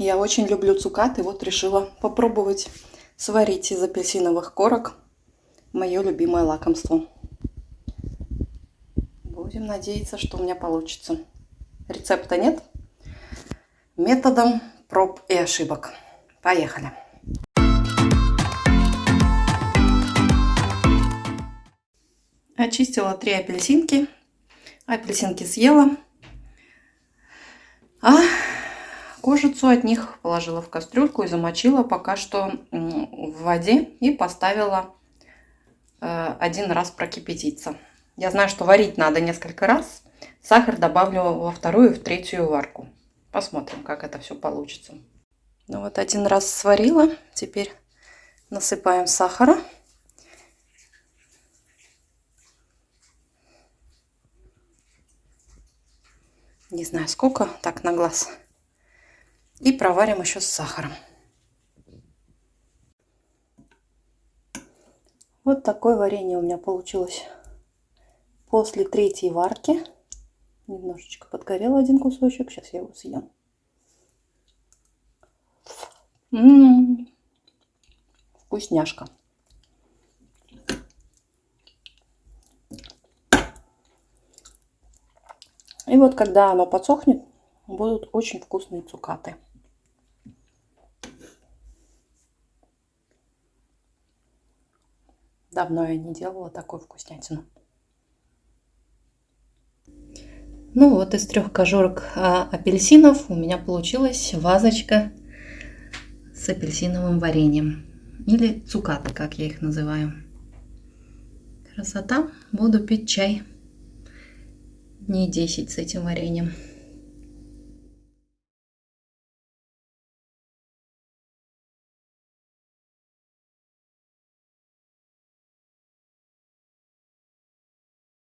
Я очень люблю цукаты, вот решила попробовать сварить из апельсиновых корок мое любимое лакомство. Будем надеяться, что у меня получится. Рецепта нет. Методом проб и ошибок. Поехали. Очистила три апельсинки. Апельсинки съела. А кожицу от них положила в кастрюльку и замочила пока что в воде и поставила э, один раз прокипятиться. Я знаю, что варить надо несколько раз. Сахар добавлю во вторую и в третью варку. Посмотрим, как это все получится. Ну вот один раз сварила. Теперь насыпаем сахара. Не знаю сколько, так на глаз. И проварим еще с сахаром. Вот такое варенье у меня получилось после третьей варки. Немножечко подгорел один кусочек. Сейчас я его съем. М -м -м. Вкусняшка. И вот когда оно подсохнет, будут очень вкусные цукаты. Давно я не делала такую вкуснятину. Ну вот из трех кожурок а, апельсинов у меня получилась вазочка с апельсиновым вареньем. Или цукаты, как я их называю. Красота. Буду пить чай дней 10 с этим вареньем.